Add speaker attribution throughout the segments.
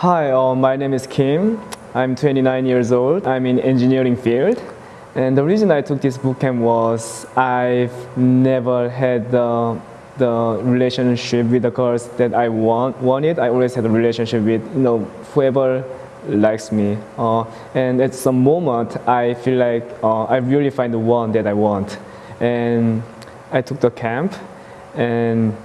Speaker 1: Hi, uh, my name is Kim. I'm 29 years old. I'm in engineering field. And the reason I took this bootcamp was I've never had the, the relationship with the girls that I want, wanted. I always had a relationship with you know whoever likes me. Uh, and at some moment, I feel like uh, I really find the one that I want. And I took the camp and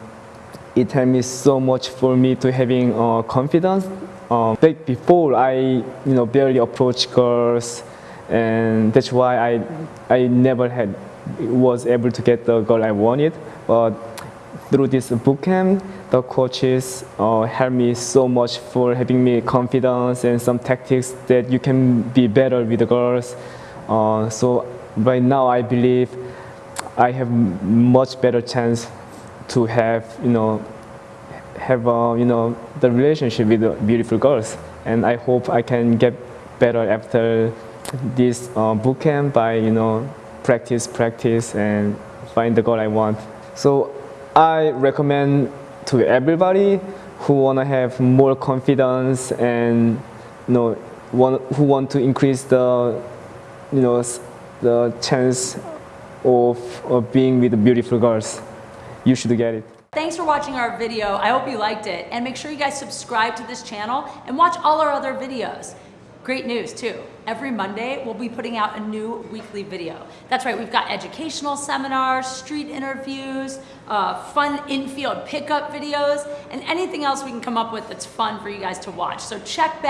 Speaker 1: it helped me so much for me to having uh, confidence. Um, back before I, you know, barely approach girls, and that's why I, I never had was able to get the girl I wanted. But through this bootcamp, the coaches uh, helped me so much for having me confidence and some tactics that you can be better with the girls. Uh, so right now, I believe I have much better chance to have, you know, have, uh, you know, the relationship with beautiful girls. And I hope I can get better after this uh, boot camp by, you know, practice, practice, and find the girl I want. So I recommend to everybody who want to have more confidence and, you know, want, who want to increase the, you know, the chance of, of being with beautiful girls you should get it.
Speaker 2: Thanks for watching our video. I hope you liked it. And make sure you guys subscribe to this channel and watch all our other videos. Great news too. Every Monday, we'll be putting out a new weekly video. That's right, we've got educational seminars, street interviews, uh, fun infield pickup videos, and anything else we can come up with that's fun for you guys to watch. So check back.